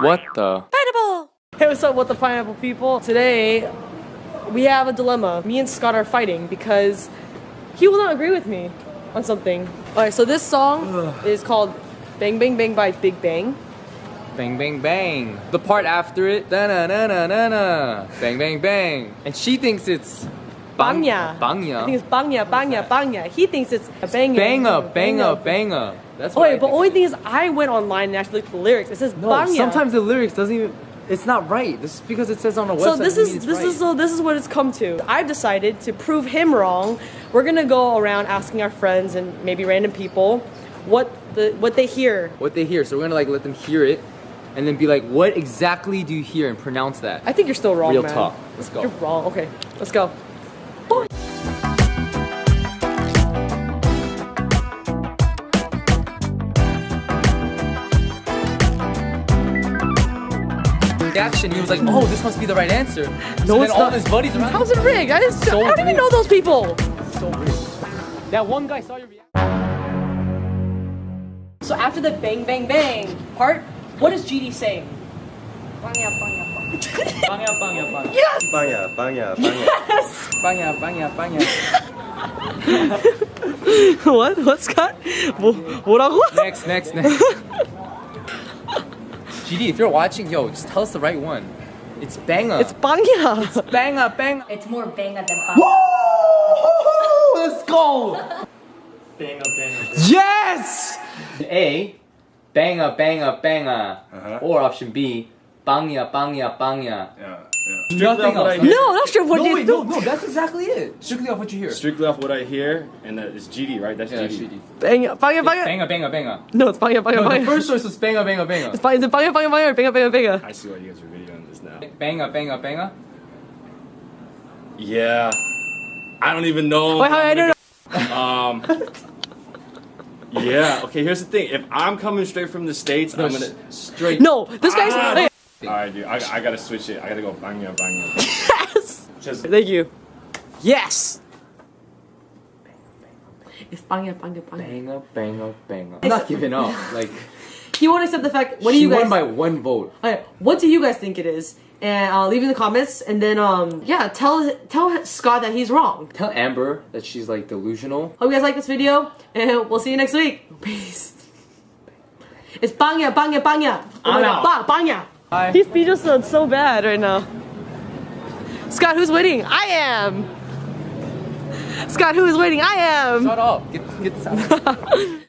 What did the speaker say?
What the? Pineapple! Hey, what's up, what the pineapple people? Today, we have a dilemma. Me and Scott are fighting because he will not agree with me on something. Alright, so this song is called Bang Bang Bang by Big Bang. Bang bang bang. The part after it, da na na na na na. Bang bang bang. And she thinks it's Bangya. I think it's Bangya, Bangya, Bangya. He thinks it's Bang Bang up, bang up, bang up. That's what wait, but only thing is I went online and actually looked at the lyrics. It says No, Bangya. sometimes the lyrics doesn't even. It's not right. This is because it says on a website. So this is this right. is so this is what it's come to. I've decided to prove him wrong. We're gonna go around asking our friends and maybe random people what the what they hear. what they hear. So we're gonna like let them hear it, and then be like, "What exactly do you hear?" and pronounce that. I think you're still wrong, Real man. talk. Let's go. You're wrong. Okay, let's go. Reaction. He was like, "Oh, this must be the right answer." So No, then it's all not. his buddies around. How's it rigged? I, just, So I don't even rigged. know those people. so weird. That one guy saw your reaction. So after the bang bang bang part, what is GD saying? Bangya bangya bangya. Bangya, bangya, bangya. Yes. 빵야 빵야 빵야 Bangya, bangya, bangya. what? What Scott? 뭐 뭐라고? Next, next, next. GD, if you're watching, yo, just tell us the right one. It's banger. It's banger. It's banger, banger. It's more banger than banger. Whoa! Let's go! banger, banger. Yes! A, banger, banger, banger. Uh -huh. Or option B, bangya, bangya, bangya. yeah Nothing Strictly off what I else. hear, No, that's true. What no, you wait, do? no, no, that's exactly it. Strictly off what you hear. strictly off what I hear and that is GD right that's Yeah, GD GD. Bangya bangya bangya. Banger, banger, banger. No, it's bangya bangya No, the first choice was banger, banger, banger. It's bang- is it bangya bangya bangya or bangya bangya bangya? I see why you guys are videoing this now Banger, banger, banger. yeah I don't even know Wait, how- I don't know um yeah okay here's the thing if I'm coming straight from the states I'm gonna straight. No, this guy's. Ah. Wait. Alright dude I, I gotta switch it I gotta go bangya bangya Yes. just Thank you. Yes. It's bangya bangya bangya. Banger, banger, banger. I'm not giving up. Like, He won't accept the fact. What do you guys? won by one vote. Alright, what do you guys think it is? And uh, leave in the comments, and then um, yeah, tell tell Scott that he's wrong. Tell Amber that she's like delusional. Hope you guys like this video, and we'll see you next week. Peace. It's bangya bangya bangya. Oh my I'm god, out. bang bangya. Bye. His speech is so- so bad right now. Scott, who's winning? I am. Scott, who is winning? I am. Shut up. Get, get.